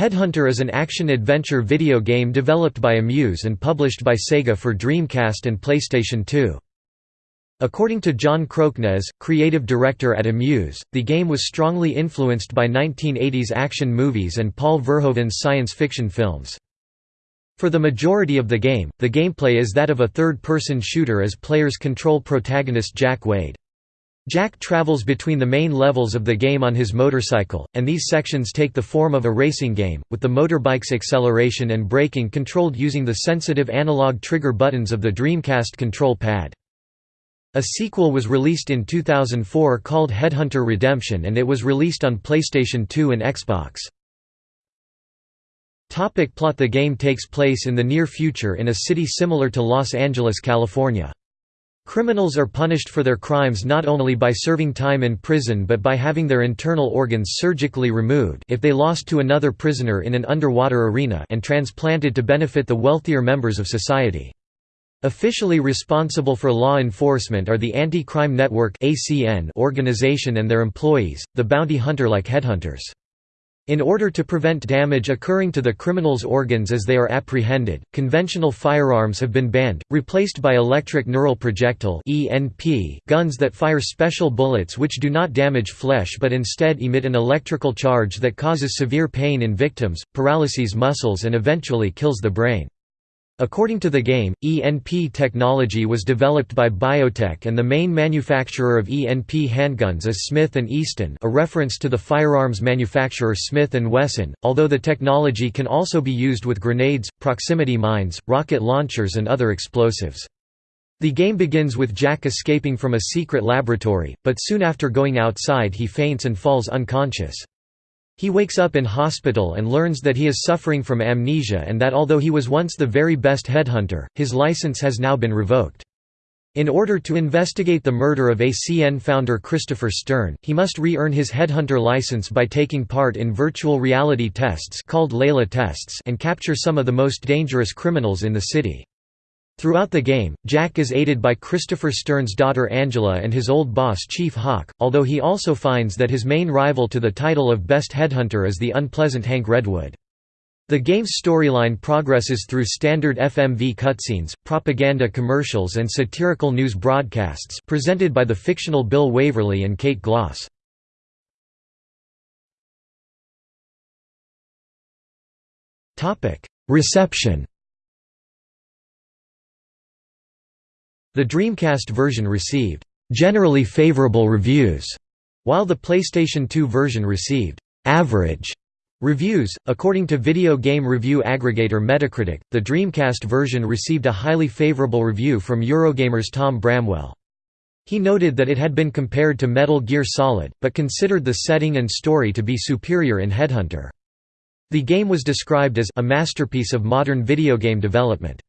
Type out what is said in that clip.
Headhunter is an action-adventure video game developed by Amuse and published by Sega for Dreamcast and PlayStation 2. According to John Kroknes, creative director at Amuse, the game was strongly influenced by 1980s action movies and Paul Verhoeven's science fiction films. For the majority of the game, the gameplay is that of a third-person shooter as players control protagonist Jack Wade. Jack travels between the main levels of the game on his motorcycle, and these sections take the form of a racing game, with the motorbike's acceleration and braking controlled using the sensitive analog trigger buttons of the Dreamcast control pad. A sequel was released in 2004 called Headhunter Redemption and it was released on PlayStation 2 and Xbox. Topic plot The game takes place in the near future in a city similar to Los Angeles, California. Criminals are punished for their crimes not only by serving time in prison but by having their internal organs surgically removed if they lost to another prisoner in an underwater arena and transplanted to benefit the wealthier members of society. Officially responsible for law enforcement are the Anti-Crime Network organization and their employees, the bounty hunter-like headhunters. In order to prevent damage occurring to the criminal's organs as they are apprehended, conventional firearms have been banned, replaced by electric neural projectile guns that fire special bullets which do not damage flesh but instead emit an electrical charge that causes severe pain in victims, paralyses muscles and eventually kills the brain. According to the game, ENP technology was developed by Biotech and the main manufacturer of ENP handguns is Smith & Easton a reference to the firearms manufacturer Smith & Wesson, although the technology can also be used with grenades, proximity mines, rocket launchers and other explosives. The game begins with Jack escaping from a secret laboratory, but soon after going outside he faints and falls unconscious. He wakes up in hospital and learns that he is suffering from amnesia and that although he was once the very best headhunter, his license has now been revoked. In order to investigate the murder of ACN founder Christopher Stern, he must re-earn his headhunter license by taking part in virtual reality tests called LEILA tests and capture some of the most dangerous criminals in the city. Throughout the game, Jack is aided by Christopher Stern's daughter Angela and his old boss Chief Hawk, although he also finds that his main rival to the title of Best Headhunter is the unpleasant Hank Redwood. The game's storyline progresses through standard FMV cutscenes, propaganda commercials and satirical news broadcasts presented by the fictional Bill Waverly and Kate Gloss. Reception The Dreamcast version received generally favorable reviews, while the PlayStation 2 version received average reviews. According to video game review aggregator Metacritic, the Dreamcast version received a highly favorable review from Eurogamer's Tom Bramwell. He noted that it had been compared to Metal Gear Solid, but considered the setting and story to be superior in Headhunter. The game was described as a masterpiece of modern video game development.